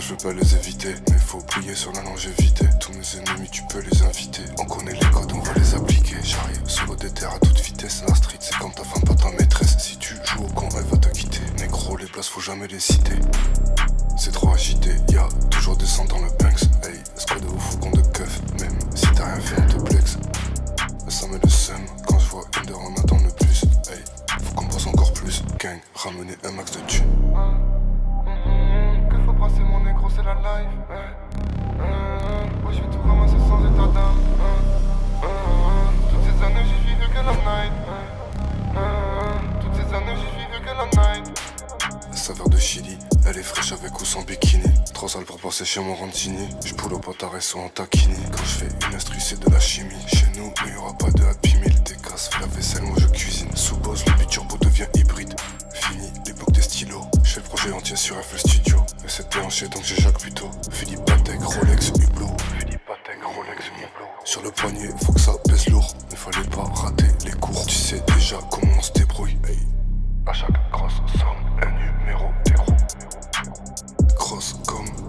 je veux pas les éviter. Mais faut plier sur la longévité. Tous mes ennemis, tu peux les inviter. On connaît les codes, on va les appliquer. J'arrive solo des terres à toute vitesse. La street, c'est comme ta femme, pas ta maîtresse. Si tu joues au con, elle va te quitter. Négro, les places, faut jamais les citer. C'est trop agité, y'a toujours life. Ouais, je vais tout ramasser sans état d'âme. Toutes ces années, j'ai vécu que la night. Toutes ces années, j'ai vécu que la night. Saveur de Chili, elle est fraîche avec ou sans bikini. Trop sale pour passer chez mon rantini. Je au potard et en taquini. Quand je fais une instru, couché en tien sur FL Studio. Et c'était hanché donc j'ai Jacques plutôt. Philippe Patek, Rolex, Hublot. Philippe Patek, Rolex, Hublot. Sur le poignet, faut que ça pèse lourd. Ne fallait pas rater les cours. Tu sais déjà comment on se débrouille. Hey. À chaque grosse somme, un numéro d'héros. Grosse comme